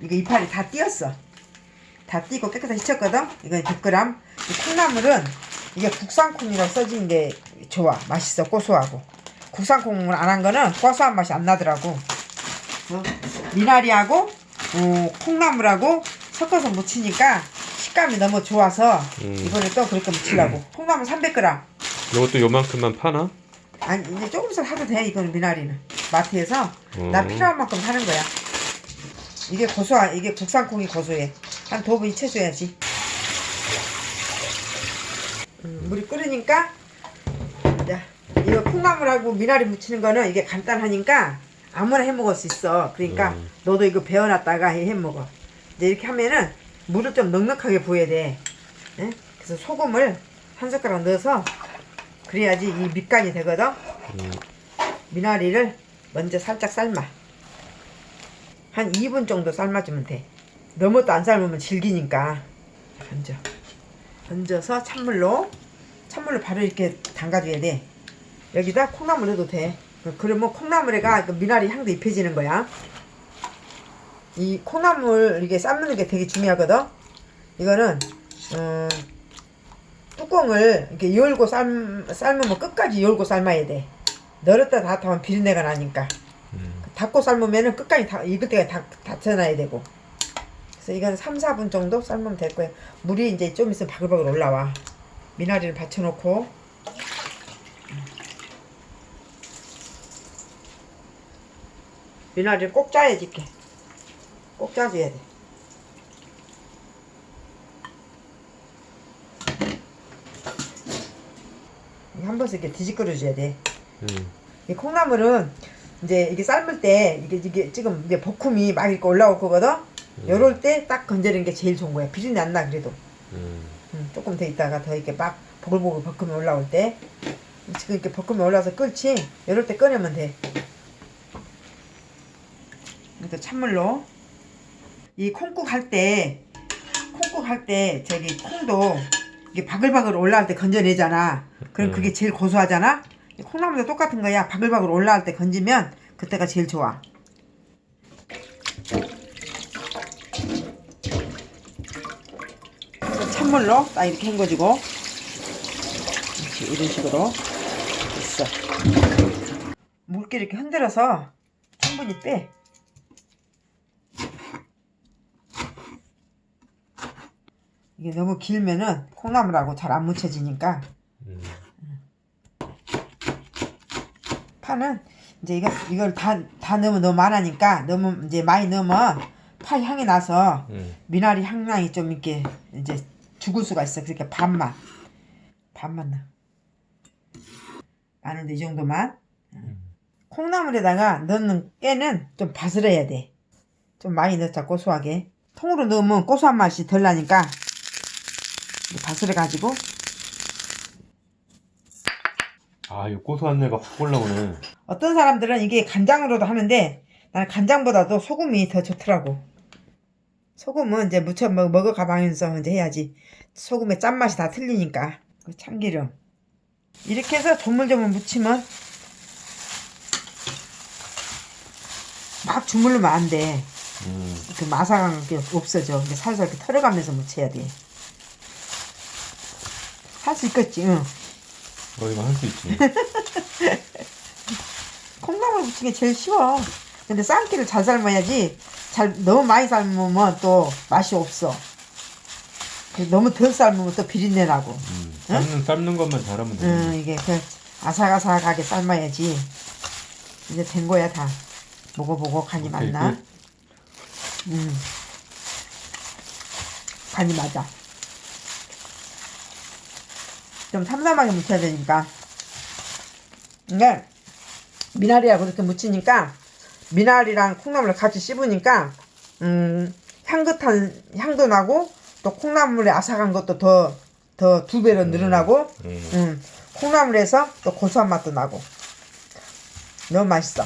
이거 이파리 다 띄었어. 다 띄고 깨끗하게 씻었거든. 이건 100g. 이 콩나물은 이게 국산 콩이라고 써진 게 좋아. 맛있어. 고소하고. 국산 콩을 안 한 거는 고소한 맛이 안 나더라고. 어, 미나리하고 어, 콩나물하고 섞어서 무치니까 식감이 너무 좋아서 음. 이번에 또 그렇게 무치려고. 콩나물 300g. 이것도 요만큼만 파나? 아니 이제 조금씩 사도 돼 이거는 미나리는 마트에서 나 음. 필요한 만큼 사는 거야 이게 고소한 이게 국산 콩이 고소해. 한 두 번 익혀줘야지. 음, 물이 끓으니까 자 이거 콩나물하고 미나리 무치는 거는 이게 간단하니까 아무나 해 먹을 수 있어. 그러니까 음. 너도 이거 배워놨다가 해 먹어. 이제 이렇게 하면은 물을 좀 넉넉하게 부어야 돼. 예? 그래서 소금을 한 숟가락 넣어서 그래야지 이 밑간이 되거든. 음. 미나리를 먼저 살짝 삶아 한 2분 정도 삶아주면 돼. 너무 또 안 삶으면 질기니까. 얹어 얹어서 찬물로 찬물로 바로 이렇게 담가줘야 돼. 여기다 콩나물 넣어도 돼. 그러면 콩나물에가 그 미나리 향도 입혀지는 거야. 이 콩나물 이게 삶는 게 되게 중요하거든? 이거는 음, 뚜껑을 이렇게 열고 삶, 삶으면 끝까지 열고 삶아야 돼. 널었다 닫다 하면 비린내가 나니까. 음. 닫고 삶으면은 끝까지 다, 익을 때까지 다, 닫혀놔야 되고. 그래서 이건 3, 4분 정도 삶으면 될 거예요. 물이 이제 좀 있으면 바글바글 올라와. 미나리를 받쳐놓고. 미나리를 꼭 짜야지, 이렇게. 꼭 짜줘야 돼. 한 번씩 이렇게 뒤집어줘야 돼. 음. 이 콩나물은 이제 이게 삶을 때 이게 이게 지금 이제 볶음이 막 이렇게 올라올 거거든. 요럴 때딱 건져는 게 제일 좋은 거야. 비린내 안 나 그래도. 음. 음, 조금 더 있다가 더 이렇게 막 보글보글 볶음이 올라올 때 지금 이렇게 볶음이 올라서 끓지. 요럴 때 꺼내면 돼. 이것도 찬물로 이 콩국 할 때 콩국 할 때 저기 콩도 이게 바글바글 올라올 때 건져내잖아. 그럼 음. 그게 제일 고소하잖아. 이 콩나물도 똑같은 거야. 바글바글 올라올 때 건지면 그때가 제일 좋아. 찬물로 딱 이렇게 이렇게 이런 식으로 됐어. 물기 이렇게 흔들어서 충분히 빼. 이게 너무 길면은 콩나물하고 잘 안 묻혀지니까 음. 파는 이제 이거 이걸 다 다 넣으면 너무 많으니까 너무 이제 많이 넣으면 파 향이 나서 음. 미나리 향량이 좀 이렇게 이제 죽을 수가 있어. 그러니까 반만 반만 넣어. 마늘도 이 정도만. 콩나물에다가 넣는 깨는 좀 바스러야 돼. 좀 많이 넣자 고소하게. 통으로 넣으면 고소한 맛이 덜 나니까 바스러 가지고 아, 이 고소한 내가 확 올라오네. 어떤 사람들은 이게 간장으로도 하는데 나는 간장보다도 소금이 더 좋더라고. 소금은 이제 무쳐 먹, 먹어 가면서 이제 해야지. 소금의 짠맛이 다 틀리니까. 그 참기름. 이렇게 해서 조물조물 무치면 막 주물르면 안 돼. 음. 그 마삭한 게 없어져. 근데 살살 이렇게 털어가면서 무쳐야 돼. 할 수 있겠지, 응. 어, 이거 할 수 있지. 콩나물 게 제일 쉬워. 근데 쌈기를 잘 삶아야지. 잘 너무 많이 삶으면 또 맛이 없어. 그 너무 덜 삶으면 또 비린내 나고. 음. 삶는, 삶는 것만 잘하면 돼. 응, 이게 그 아삭아삭하게 삶아야지. 이제 된 거야 다. 먹어보고 간이 오케이, 맞나? 끝. 음. 간이 맞아. 좀 삼삼하게 무쳐야 되니까. 이게 미나리하고 이렇게 무치니까 미나리랑 콩나물을 같이 씹으니까 음, 향긋한 향도 나고 또 콩나물의 아삭한 것도 더 더 두 배로 늘어나고 음. 음, 콩나물에서 또 고소한 맛도 나고 너무 맛있어.